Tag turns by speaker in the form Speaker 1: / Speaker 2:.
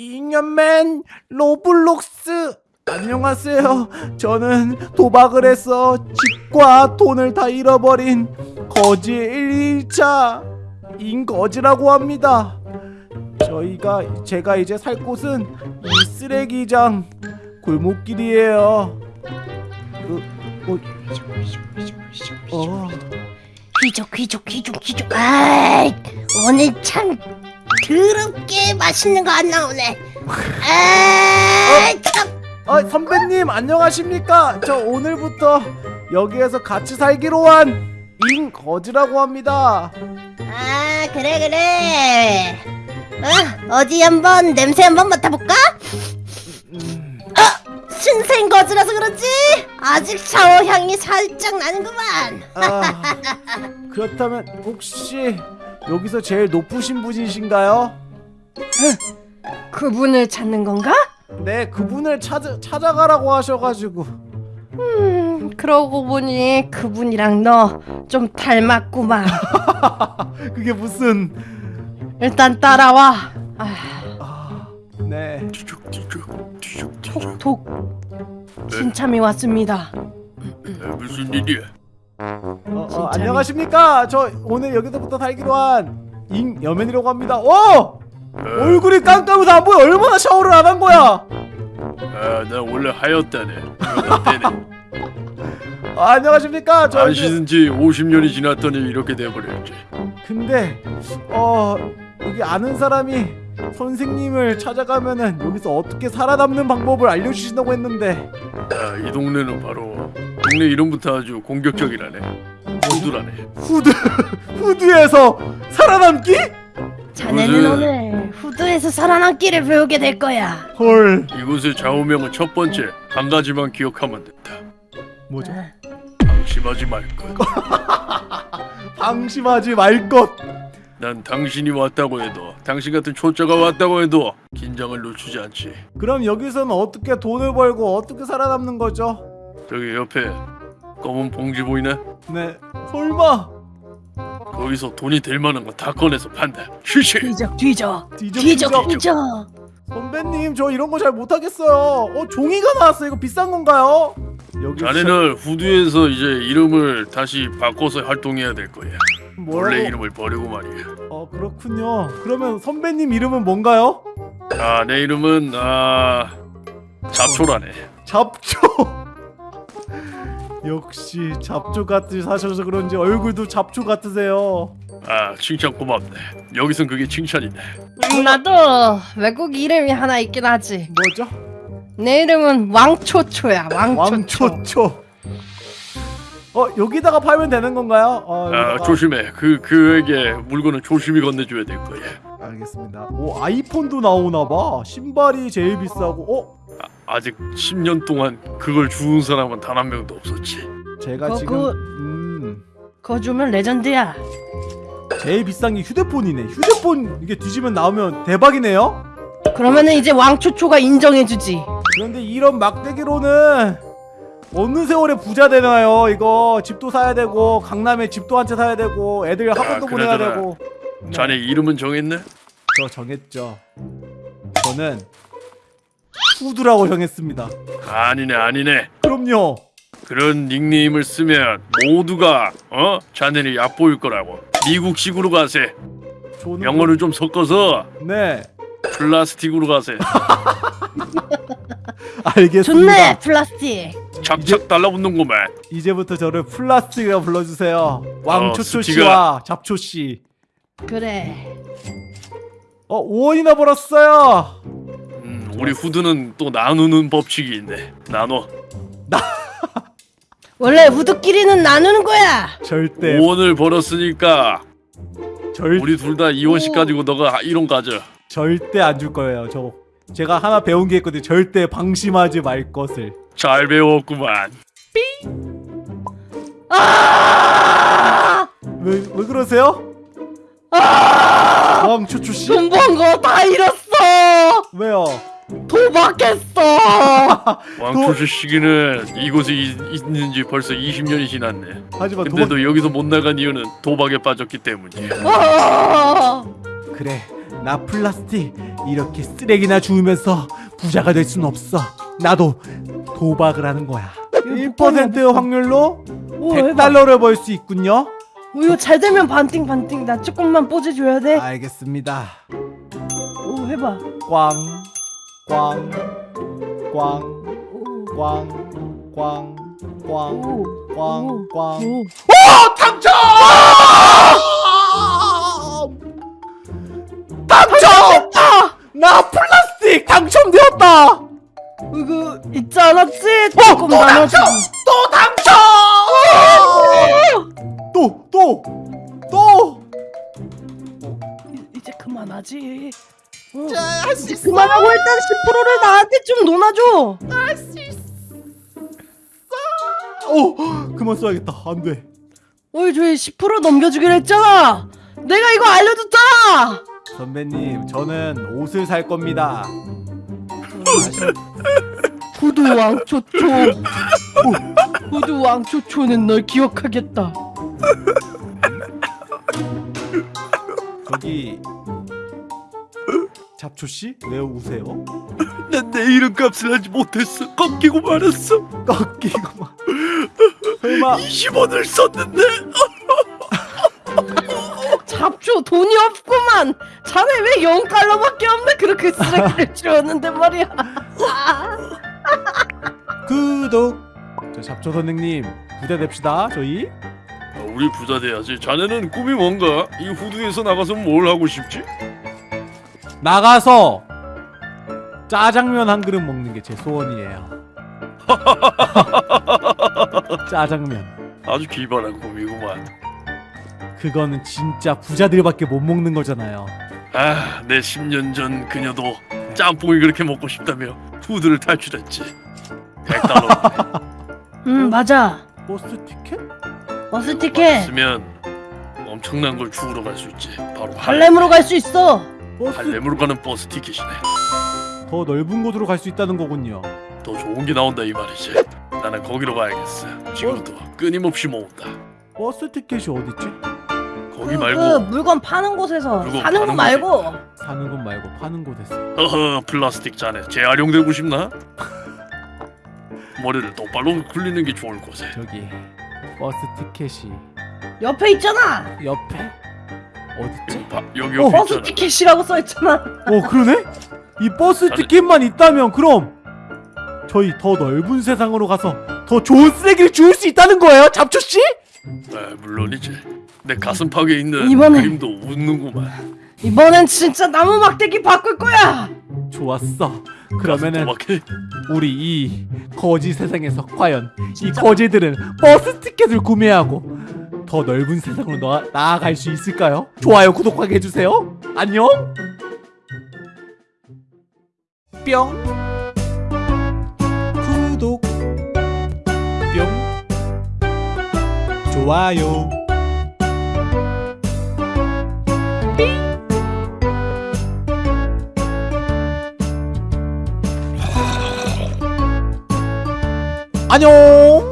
Speaker 1: 잉여맨 로블록스 안녕하세요. 저는 도박을 해서 집과 돈을 다 잃어버린 거지 1일차 인거지라고 합니다. 저희가 제가 이제 살 곳은 이 쓰레기장 골목길이에요. 그, 어, 어,
Speaker 2: 귀족 귀족 귀족 귀족 아이 오늘 참 더럽게 맛있는 거 안 나오네 아이 참
Speaker 1: 아, 선배님 안녕하십니까? 저 오늘부터 여기에서 같이 살기로 한 인거지라고 합니다.
Speaker 2: 아 그래 그래 어, 어디 한번 냄새 한번 맡아볼까?
Speaker 1: 음,
Speaker 2: 어 신생 거즈라서 그렇지 아직 샤워 향이 살짝 나는구만
Speaker 1: 아, 그렇다면 혹시 여기서 제일 높으신 분이신가요?
Speaker 3: 그분을 찾는 건가?
Speaker 1: 네, 그분을 찾아 찾아가라고 하셔가지고.
Speaker 3: 음, 그러고 보니 그분이랑 너 좀 닮았구만.
Speaker 1: 그게 무슨?
Speaker 3: 일단 따라와. 아,
Speaker 1: 아, 네.
Speaker 3: 톡톡. 신참이 왔습니다.
Speaker 4: 무슨 일이야?
Speaker 1: 어, 어. 안녕하십니까? 저 오늘 여기서부터 살기로 한 인여맨이라고 합니다. 오! 얼굴이 깜깜해서 안 보여. 얼마나 샤워를 안 한 거야?
Speaker 4: 아, 나 원래 하였다네.
Speaker 1: 아, 안녕하십니까?
Speaker 4: 저안
Speaker 1: 이제-
Speaker 4: 씻은 지 50년이 지났더니 이렇게 돼버렸지.
Speaker 1: 근데 어 여기 아는 사람이 선생님을 찾아가면은 여기서 어떻게 살아남는 방법을 알려주신다고 했는데
Speaker 4: 아, 이 동네는 바로 동네 이름부터 아주 공격적이라네. 호두라네.
Speaker 1: 후드 후드에서 살아남기?
Speaker 3: 자네는
Speaker 4: 무슨-
Speaker 3: 오늘 후드에서 살아남기를 배우게 될 거야.
Speaker 1: 헐
Speaker 4: 이곳의 좌우명은 첫 번째 한 가지만 기억하면 된다.
Speaker 1: 뭐죠?
Speaker 4: 방심하지 말 것.
Speaker 1: 방심하지 말 것.
Speaker 4: 난 당신이 왔다고 해도 당신 같은 초짜가 왔다고 해도 긴장을 늦추지 않지.
Speaker 1: 그럼 여기서는 어떻게 돈을 벌고 어떻게 살아남는 거죠?
Speaker 4: 저기 옆에 검은 봉지 보이네?
Speaker 1: 네 설마
Speaker 4: 거기서 돈이 될 만한 거 다 꺼내서 판다. 쉬쉬.
Speaker 3: 뒤적 뒤적.
Speaker 1: 뒤적
Speaker 3: 뒤적
Speaker 1: 뒤적
Speaker 3: 뒤적.
Speaker 1: 선배님 저 이런 거 잘 못하겠어요. 어 종이가 나왔어 이거 비싼 건가요? 여기
Speaker 4: 자네는 후드에서 이제 이름을 다시 바꿔서 활동해야 될 거야.
Speaker 1: 뭐라고?
Speaker 4: 원래 이름을 버리고 말이야.
Speaker 1: 어 그렇군요. 그러면 선배님 이름은 뭔가요?
Speaker 4: 아, 내 이름은 아 잡초라네.
Speaker 1: 잡초. 역시 잡초 같이 사셔서 그런지 얼굴도 잡초 같으세요.
Speaker 4: 아, 칭찬 고맙네. 여기선 그게 칭찬이네.
Speaker 3: 음, 나도 외국 이름이 하나 있긴 하지.
Speaker 1: 뭐죠?
Speaker 3: 내 이름은 왕초초야. 왕초초.
Speaker 1: 왕초초. 어 여기다가 팔면 되는 건가요? 어,
Speaker 4: 아, 조심해. 그 그에게 물건은 조심히 건네줘야 될 거야.
Speaker 1: 알겠습니다. 오 아이폰도 나오나 봐. 신발이 제일 비싸고. 어
Speaker 4: 아, 아직 10년 동안 그걸 주운 사람은 단 한 명도 없었지.
Speaker 1: 제가
Speaker 3: 그거-
Speaker 1: 지금 음
Speaker 3: 그거 주면 레전드야.
Speaker 1: 제일 비싼 게 휴대폰이네. 휴대폰 이게 뒤지면 나오면 대박이네요.
Speaker 3: 그러면은 이제 왕초초가 인정해주지.
Speaker 1: 그런데 이런 막대기로는 어느 세월에 부자 되나요? 이거 집도 사야 되고 강남에 집도 한 채 사야 되고 애들 학원도 보내야 되고. 네,
Speaker 4: 자네 이름은 정했네?
Speaker 1: 저 정했죠. 저는 후드라고 정했습니다.
Speaker 4: 아니네, 아니네.
Speaker 1: 그럼요.
Speaker 4: 그런 닉네임을 쓰면 모두가 어 자네를 얕보일 거라고. 미국식으로 가세.
Speaker 1: 저는
Speaker 4: 영어를 좀 섞어서
Speaker 1: 네
Speaker 4: 플라스틱으로 가세.
Speaker 1: 알겠습니다.
Speaker 3: 좋네 플라스틱.
Speaker 4: 착착 달라붙는구만.
Speaker 1: 이제부터 저를 플라스틱이라 불러주세요. 왕초초
Speaker 4: 어,
Speaker 1: 씨와 잡초 씨.
Speaker 3: 그래.
Speaker 1: 어 5원이나 벌었어요.
Speaker 4: 음, 우리 후드는 또 나누는 법칙이 있네. 나눠.
Speaker 3: 원래 후드끼리는 나누는 거야.
Speaker 1: 절대
Speaker 4: 5원을 벌었으니까
Speaker 1: 절
Speaker 4: 우리 둘 다 2원씩 가지고 너가 1원 가져.
Speaker 1: 절대 안 줄 거예요. 저 제가 하나 배운 게 있거든요. 절대 방심하지 말 것을.
Speaker 4: 잘 배웠구만.
Speaker 3: 아!
Speaker 1: 왜 왜 그러세요?
Speaker 3: 아!
Speaker 1: 왕초초 씨?
Speaker 3: 돈번거다 잃었어.
Speaker 1: 왜요?
Speaker 3: 도박했어.
Speaker 4: 왕초시 시기는 이곳에 이- 있는지 벌써 20년이 지났네.
Speaker 1: 하지만
Speaker 4: 근데도
Speaker 1: 도박
Speaker 4: 여기서 못 나간 이유는 도박에 빠졌기 때문이야.
Speaker 3: 아!
Speaker 1: 그래 나 플라스틱 이렇게 쓰레기나 주우면서 부자가 될 순 없어. 나도 도박을 하는 거야. 1% 확률로
Speaker 3: 오 해봐
Speaker 1: 100달러를 벌 수 있군요.
Speaker 3: 오, 이거 잘 되면 반띵 반띵 나 조금만 뽀지 줘야 돼
Speaker 1: 알겠습니다.
Speaker 3: 오 해봐
Speaker 1: 꽝, 꽝, 꽝,
Speaker 3: 오,
Speaker 1: 꽝, 꽝, 꽝,
Speaker 3: 오,
Speaker 1: 꽝,
Speaker 3: 오,
Speaker 1: 꽝.
Speaker 3: 오.
Speaker 1: 당첨! 당첨! 나 플라스틱 당첨되었다!
Speaker 3: 이거 있지 않았지?
Speaker 1: 어,
Speaker 3: 조금
Speaker 1: 또 당첨! 또 당첨! 또, 또, 또!
Speaker 3: 이- 이제 그만하지 어,
Speaker 1: 자, 할수
Speaker 3: 이제
Speaker 1: 있어!
Speaker 3: 그만하고 일단 10%를 나한테 좀 논아줘
Speaker 1: 오, 그만 써야겠다. 안 돼.
Speaker 3: 어이 저희 10% 넘겨주기로 했잖아 내가 이거 알려줬잖아
Speaker 1: 선배님, 저는 옷을 살 겁니다.
Speaker 3: 후드 왕초초 후드 왕초초는 널 기억하겠다
Speaker 1: 저기 잡초 씨, 왜 우세요?
Speaker 4: 난 내 이름값을 하지 못했어. 꺾이고 말았어.
Speaker 1: 꺾이고 막. 설마
Speaker 4: 20원을 썼는데
Speaker 3: 잡초 돈이 없구만 자네 왜 0달러밖에 없네 그렇게 쓰레기를 치웠는데 말이야
Speaker 1: 구독. 저 잡초 선생님 부자 됩시다. 저희.
Speaker 4: 아, 우리 부자 돼야지. 자네는 꿈이 뭔가? 이 후드에서 나가서 뭘 하고 싶지?
Speaker 1: 나가서 짜장면 한 그릇 먹는 게 제 소원이에요. 짜장면.
Speaker 4: 아주 기발한 꿈이구만.
Speaker 1: 그거는 진짜 부자들밖에 못 먹는 거잖아요.
Speaker 4: 아, 내 10년 전 그녀도 짬뽕이 그렇게 먹고 싶다며 후드를 탈출했지. 100달러
Speaker 3: 음 맞아
Speaker 1: 버스 티켓?
Speaker 3: 버스 티켓
Speaker 4: 쓰면 엄청난 걸 주우러 갈 수 있지. 바로
Speaker 3: 할렘으로 갈 수 있어
Speaker 1: 버스
Speaker 4: 할렘으로 가는 버스 티켓이네.
Speaker 1: 더 넓은 곳으로 갈 수 있다는 거군요.
Speaker 4: 더 좋은 게 나온다 이 말이지. 나는 거기로 가야겠어. 지금부터 끊임없이 모은다.
Speaker 1: 버스 티켓이 어딨지?
Speaker 4: 거기
Speaker 3: 그,
Speaker 4: 말고
Speaker 3: 그 물건 파는 곳에서
Speaker 4: 물건
Speaker 3: 사는 거
Speaker 4: 파는
Speaker 3: 말고
Speaker 1: 사는 곳 말고 파는 곳에서.
Speaker 4: 어허 플라스틱 잔에 재활용되고 싶나? 머리를 똑바로 굴리는 게 좋을 걸세.
Speaker 1: 저기 버스 티켓이
Speaker 3: 옆에 있잖아
Speaker 1: 옆에 어딨지?
Speaker 4: 봐, 여기
Speaker 1: 어,
Speaker 4: 옆에
Speaker 3: 버스
Speaker 4: 있잖아.
Speaker 3: 티켓이라고 써있잖아
Speaker 1: 어 그러네? 이 버스
Speaker 4: 자네-
Speaker 1: 티켓만 있다면 그럼 저희 더 넓은 세상으로 가서 더 좋은 쓰레기를 주울 수 있다는 거예요, 잡초 씨?
Speaker 4: 아, 물론이지. 내 가슴팍에 있는
Speaker 3: 이번엔-
Speaker 4: 그림도 웃는구만.
Speaker 3: 이번엔 진짜 나무 막대기 바꿀 거야
Speaker 1: 좋았어. 그러면은. 우리 이 거지 세상에서 과연 이 거지들은 버스 티켓을 구매하고 더 넓은 세상으로 나, 나아갈 수 있을까요? 좋아요, 구독하게 해주세요. 안녕. 뿅. 구독. 뿅. 좋아요. 안녕.